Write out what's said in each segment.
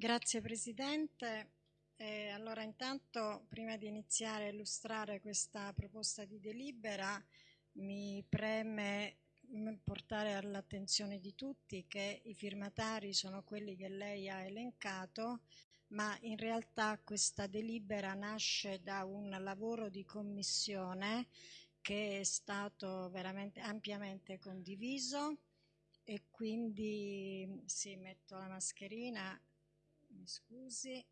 Grazie Presidente. Eh, allora intanto prima di iniziare a illustrare questa proposta di delibera mi preme portare all'attenzione di tutti che i firmatari sono quelli che lei ha elencato ma in realtà questa delibera nasce da un lavoro di commissione che è stato veramente ampiamente condiviso e quindi sì, metto la mascherina, mi scusi.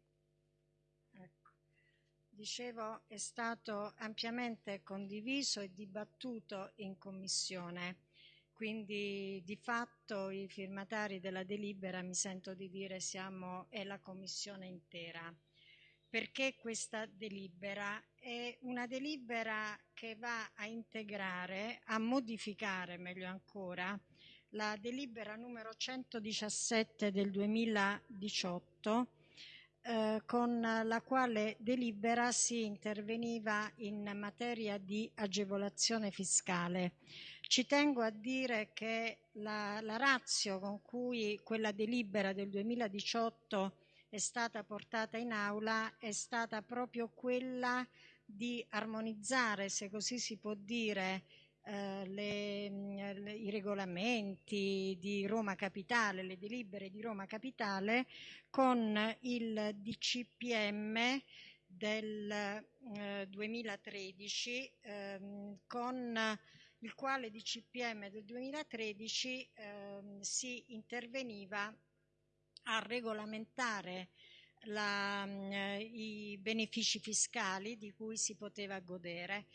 Ecco. Dicevo, è stato ampiamente condiviso e dibattuto in commissione, quindi di fatto i firmatari della delibera, mi sento di dire, siamo, è la commissione intera. Perché questa delibera? È una delibera che va a integrare, a modificare meglio ancora, la delibera numero 117 del 2018 eh, con la quale delibera si interveniva in materia di agevolazione fiscale. Ci tengo a dire che la, la razio con cui quella delibera del 2018 è stata portata in aula è stata proprio quella di armonizzare, se così si può dire, eh, le, le, i regolamenti di Roma Capitale, le delibere di Roma Capitale con il DCPM del eh, 2013 ehm, con il quale DCPM del 2013 ehm, si interveniva a regolamentare la, eh, i benefici fiscali di cui si poteva godere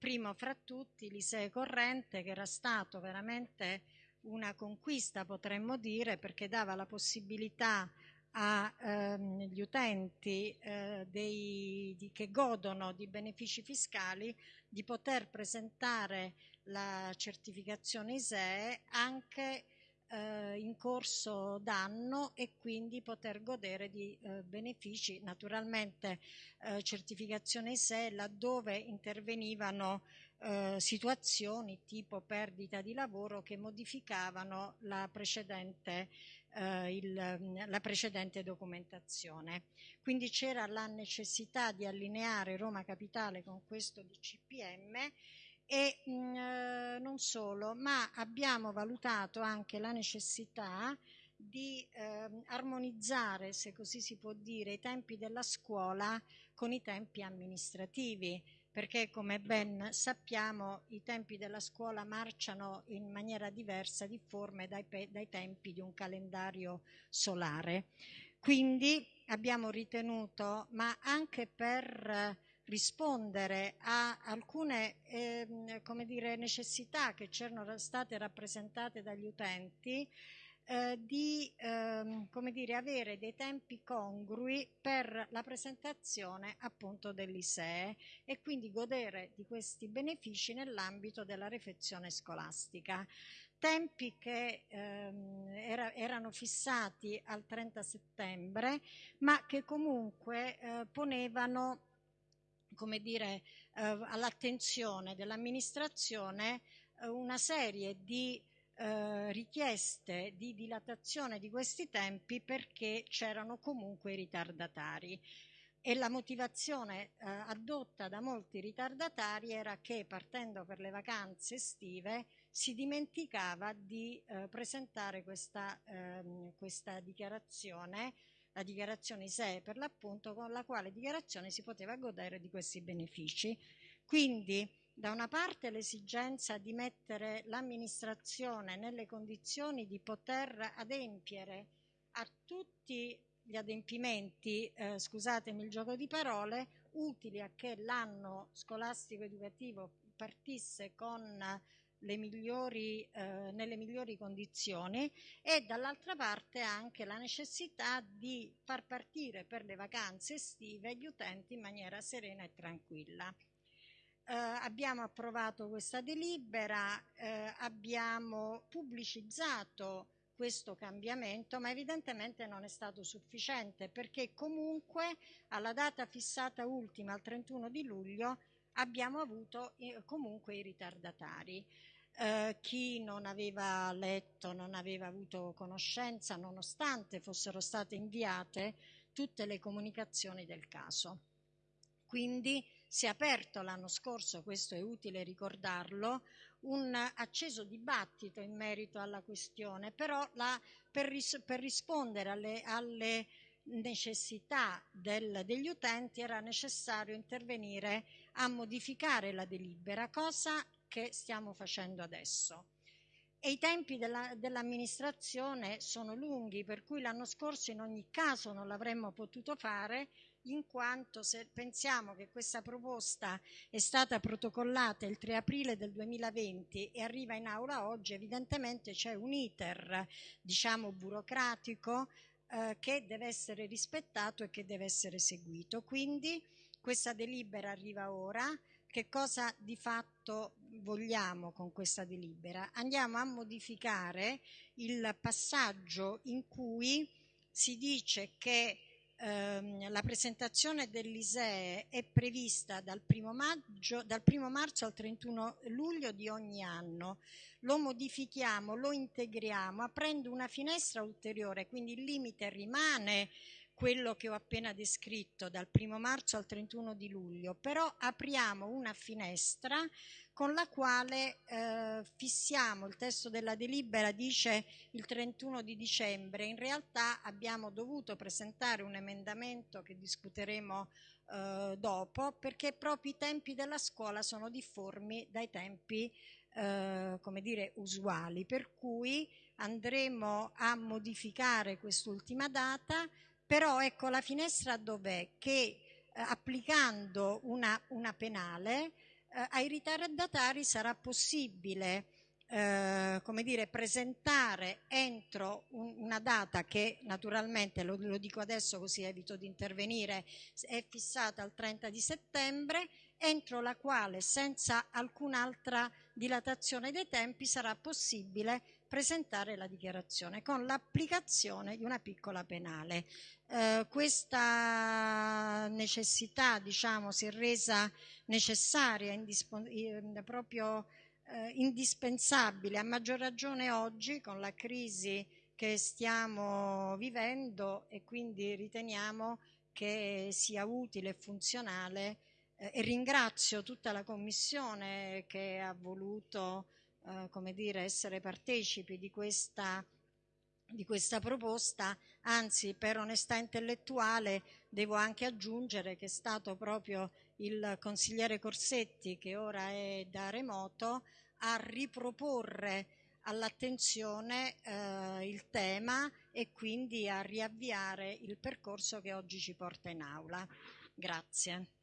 primo fra tutti l'Isee Corrente che era stato veramente una conquista potremmo dire perché dava la possibilità agli ehm, utenti eh, dei, di, che godono di benefici fiscali di poter presentare la certificazione ISEE anche eh, in corso d'anno e quindi poter godere di eh, benefici, naturalmente eh, certificazione ISE laddove intervenivano eh, situazioni tipo perdita di lavoro che modificavano la precedente, eh, il, la precedente documentazione. Quindi c'era la necessità di allineare Roma Capitale con questo DCPM e mh, mm, eh, non solo, ma abbiamo valutato anche la necessità di eh, armonizzare, se così si può dire, i tempi della scuola con i tempi amministrativi, perché come ben sappiamo i tempi della scuola marciano in maniera diversa, difforme dai, dai tempi di un calendario solare. Quindi abbiamo ritenuto, ma anche per rispondere a alcune eh, dire, necessità che c'erano state rappresentate dagli utenti eh, di eh, dire, avere dei tempi congrui per la presentazione appunto dell'ISEE e quindi godere di questi benefici nell'ambito della refezione scolastica. Tempi che ehm, era, erano fissati al 30 settembre ma che comunque eh, ponevano come dire, eh, all'attenzione dell'amministrazione eh, una serie di eh, richieste di dilatazione di questi tempi perché c'erano comunque i ritardatari. E la motivazione eh, adotta da molti ritardatari era che partendo per le vacanze estive si dimenticava di eh, presentare questa, ehm, questa dichiarazione la dichiarazione ISEE per l'appunto con la quale dichiarazione si poteva godere di questi benefici. Quindi da una parte l'esigenza di mettere l'amministrazione nelle condizioni di poter adempiere a tutti gli adempimenti, eh, scusatemi il gioco di parole, utili a che l'anno scolastico educativo partisse con migliori, eh, nelle migliori condizioni e dall'altra parte anche la necessità di far partire per le vacanze estive gli utenti in maniera serena e tranquilla. Eh, abbiamo approvato questa delibera, eh, abbiamo pubblicizzato questo cambiamento, ma evidentemente non è stato sufficiente perché comunque alla data fissata ultima, al 31 di luglio, abbiamo avuto comunque i ritardatari. eh, chi non aveva letto, non aveva avuto conoscenza, nonostante fossero state inviate tutte le comunicazioni del caso. Quindi si è aperto l'anno scorso, questo è utile ricordarlo, un acceso dibattito in merito alla questione, però la, per, ris per, rispondere alle, alle necessità del, degli utenti era necessario intervenire a modificare la delibera, cosa che stiamo facendo adesso. E i tempi dell'amministrazione dell sono lunghi, per cui l'anno scorso in ogni caso non l'avremmo potuto fare, in quanto se pensiamo che questa proposta è stata protocollata il 3 aprile del 2020 e arriva in aula oggi, evidentemente c'è un iter, diciamo, burocratico eh, che deve essere rispettato e che deve essere seguito. Quindi questa delibera arriva ora. Che cosa di fatto vogliamo con questa delibera? Andiamo a modificare il passaggio in cui si dice che ehm, la presentazione dell'ISEE è prevista dal primo, maggio, dal primo marzo al 31 luglio di ogni anno. Lo modifichiamo, lo integriamo aprendo una finestra ulteriore, quindi il limite rimane quello che ho appena descritto dal primo marzo al 31 di luglio, però apriamo una finestra con la quale eh, fissiamo, il testo della delibera dice il 31 di dicembre, in realtà abbiamo dovuto presentare un emendamento che discuteremo eh, dopo perché proprio i tempi della scuola sono difformi dai tempi eh, come dire, usuali, per cui andremo a modificare quest'ultima data però ecco la finestra dov'è? Che eh, applicando una, una penale eh, ai ritardatari sarà possibile eh, come dire, presentare entro un, una data che naturalmente, lo, lo, dico adesso così evito di intervenire, è fissata al 30 di settembre, entro la quale senza alcun'altra dilatazione dei tempi sarà possibile presentare la dichiarazione con l'applicazione di una piccola penale. Eh, questa necessità diciamo, si è resa necessaria, eh, proprio eh, indispensabile, a maggior ragione oggi con la crisi che stiamo vivendo e quindi riteniamo che sia utile e funzionale eh, e ringrazio tutta la Commissione che ha voluto eh, come dire, essere partecipi di questa, di questa proposta, anzi per onestà intellettuale devo anche aggiungere che è stato proprio il consigliere Corsetti, che ora è da remoto, a riproporre all'attenzione eh, il tema e quindi a riavviare il percorso che oggi ci porta in aula. Grazie.